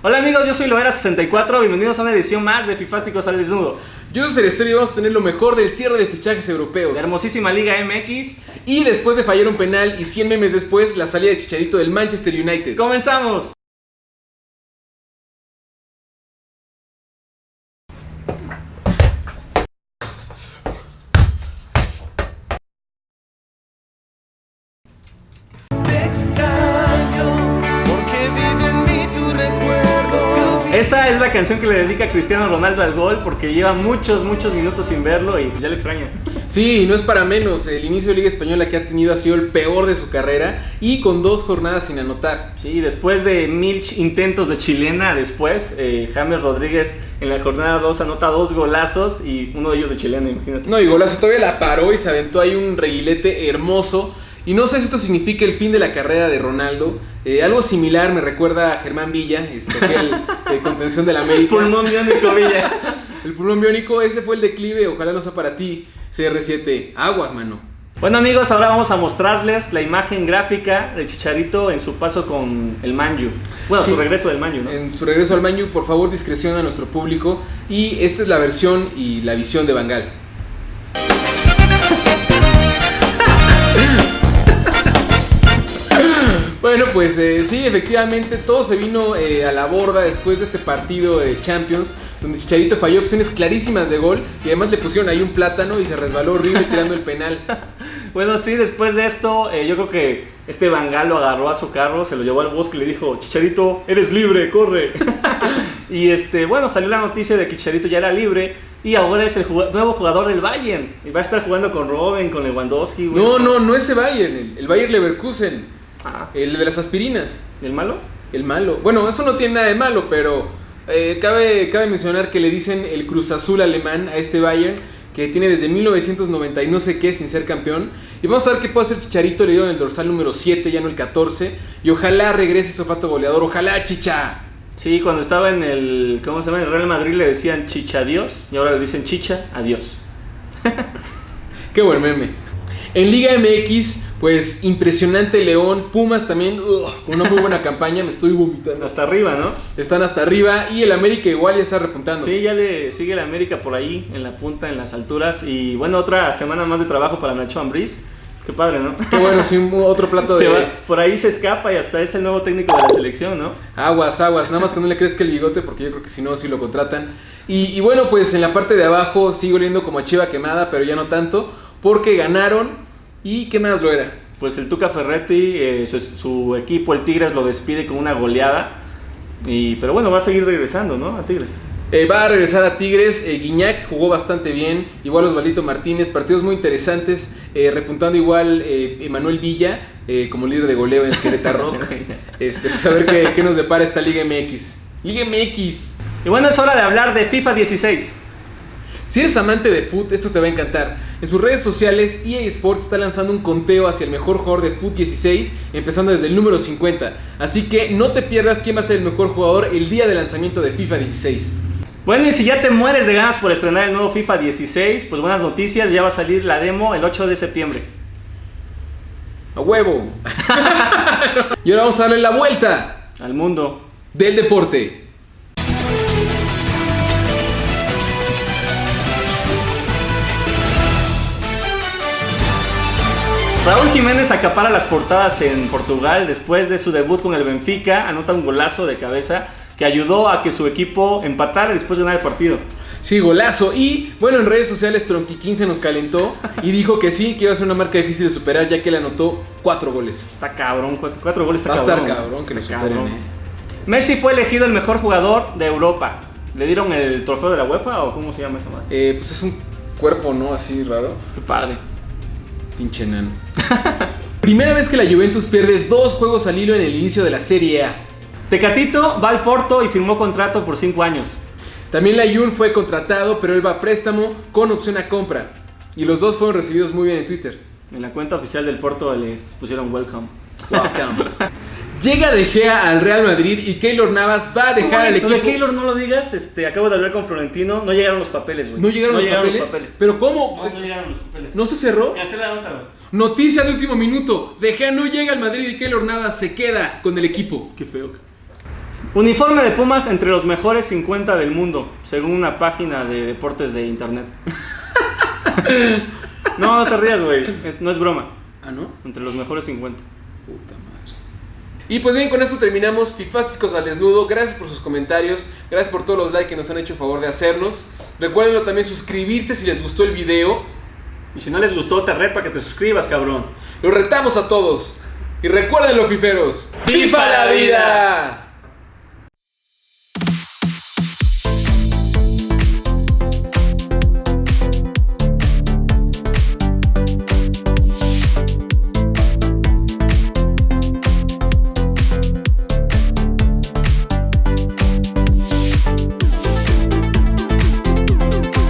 Hola amigos, yo soy Loera64, bienvenidos a una edición más de Fifásticos al Desnudo. Yo soy Celestero y vamos a tener lo mejor del cierre de fichajes europeos. La hermosísima Liga MX. Y después de fallar un penal y 100 memes después, la salida de Chicharito del Manchester United. ¡Comenzamos! Esa es la canción que le dedica Cristiano Ronaldo al gol porque lleva muchos, muchos minutos sin verlo y ya le extraña. Sí, no es para menos. El inicio de Liga Española que ha tenido ha sido el peor de su carrera y con dos jornadas sin anotar. Sí, después de mil intentos de chilena, después eh, James Rodríguez en la jornada 2 anota dos golazos y uno de ellos de chilena, imagínate. No, y golazo todavía la paró y se aventó ahí un reguilete hermoso. Y no sé si esto significa el fin de la carrera de Ronaldo. Eh, algo similar me recuerda a Germán Villa, este, aquel de contención de la América. Pulmón biónico Villa. el pulmón biónico, ese fue el declive, ojalá no sea para ti, CR7. Aguas, mano. Bueno amigos, ahora vamos a mostrarles la imagen gráfica de Chicharito en su paso con el Manju. Bueno, su regreso del Manju, ¿no? En su regreso al Manju, por favor, discreción a nuestro público. Y esta es la versión y la visión de Bangal. Bueno, pues eh, sí, efectivamente todo se vino eh, a la borda después de este partido de Champions, donde Chicharito falló opciones clarísimas de gol y además le pusieron ahí un plátano y se resbaló horrible tirando el penal. bueno, sí, después de esto, eh, yo creo que este Bangal lo agarró a su carro, se lo llevó al bosque y le dijo, Chicharito, eres libre, corre. y este, bueno, salió la noticia de que Chicharito ya era libre y ahora es el nuevo jugador del Bayern. Y va a estar jugando con Robin, con Lewandowski. No, no, no ese Bayern, el, el Bayern Leverkusen. Ah. El de las aspirinas. ¿El malo? El malo. Bueno, eso no tiene nada de malo, pero eh, cabe, cabe mencionar que le dicen el Cruz Azul alemán a este Bayern, que tiene desde 1990 y no sé qué sin ser campeón. Y vamos a ver qué puede hacer Chicharito, le dieron el dorsal número 7, ya no el 14. Y ojalá regrese su fato goleador, ojalá Chicha. Sí, cuando estaba en el, ¿cómo se llama? En el Real Madrid le decían Chicha adiós y ahora le dicen Chicha adiós. qué buen meme. En Liga MX pues impresionante León, Pumas también, con una muy buena campaña, me estoy vomitando. Hasta arriba, ¿no? Están hasta arriba y el América igual ya está repuntando. Sí, ya le sigue el América por ahí, en la punta, en las alturas. Y bueno, otra semana más de trabajo para Nacho Ambriz. Qué padre, ¿no? Qué bueno, sí, otro plato de... por ahí se escapa y hasta es el nuevo técnico de la selección, ¿no? Aguas, aguas, nada más que no le crees que el bigote, porque yo creo que si no, sí lo contratan. Y, y bueno, pues en la parte de abajo sigo oliendo como a chiva quemada, pero ya no tanto, porque ganaron ¿Y qué más lo era? Pues el Tuca Ferretti, eh, su, equipo, el Tigres, lo despide con una goleada. Y, pero bueno, va a seguir regresando, ¿no? A Tigres. Eh, va a regresar a Tigres. Eh, Guiñac jugó bastante bien. Igual Osvaldito Martínez. Partidos muy interesantes. repuntando igual Emanuel Villa como líder de goleo en el Querétaro Rock. este, pues a ver qué, qué nos depara esta Liga MX. Liga MX. Y bueno, es hora de hablar de FIFA 16. Si eres amante de foot, esto te va a encantar. En sus redes sociales, EA Sports está lanzando un conteo hacia el mejor jugador de foot 16, empezando desde el número 50. Así que no te pierdas quién va a ser el mejor jugador el día de lanzamiento de FIFA 16. Bueno, y si ya te mueres de ganas por estrenar el nuevo FIFA 16, pues buenas noticias, ya va a salir la demo el 8 de septiembre. ¡A huevo! y ahora vamos a darle la vuelta al mundo del deporte. Raúl Jiménez acapara las portadas en Portugal después de su debut con el Benfica, anota un golazo de cabeza que ayudó a que su equipo empatara después de ganar el partido. Sí, golazo. Y bueno, en redes sociales Tronqui se nos calentó y dijo que sí, que iba a ser una marca difícil de superar ya que le anotó cuatro goles. Está cabrón, cuatro, goles está Va a estar cabrón que lo superen, eh. Messi fue elegido el mejor jugador de Europa. ¿Le dieron el trofeo de la UEFA o cómo se llama esa madre? Eh, pues es un cuerpo, ¿no? Así raro. Qué padre. Pinche nano. Primera vez que la Juventus pierde dos juegos al hilo en el inicio de la Serie A. Tecatito va al Porto y firmó contrato por 5 años. También la Jun fue contratado, pero él va a préstamo con opción a compra. Y los dos fueron recibidos muy bien en Twitter. En la cuenta oficial del Porto les pusieron welcome. Welcome. Llega De Gea al Real Madrid y Keylor Navas va a dejar al equipo. de Keylor no lo digas, este, acabo de hablar con Florentino, no llegaron los papeles, güey. ¿No llegaron, los, papeles? ¿Pero cómo? No, no llegaron los papeles. ¿No se cerró? Ya se la nota, güey. Noticia de último minuto. De Gea no llega al Madrid y Keylor Navas se queda con el equipo. Qué feo. Uniforme de Pumas entre los mejores 50 del mundo, según una página de deportes de internet. no, no te rías, güey. no es broma. Ah, ¿no? Entre los mejores 50. Puta madre. Y pues bien, con esto terminamos Fifásticos al Desnudo. Gracias por sus comentarios. Gracias por todos los likes que nos han hecho favor de hacernos. Recuerden también suscribirse si les gustó el video. Y si no les gustó, te reto a que te suscribas, cabrón. Los retamos a todos. Y recuerden los fiferos. ¡Fifa la vida!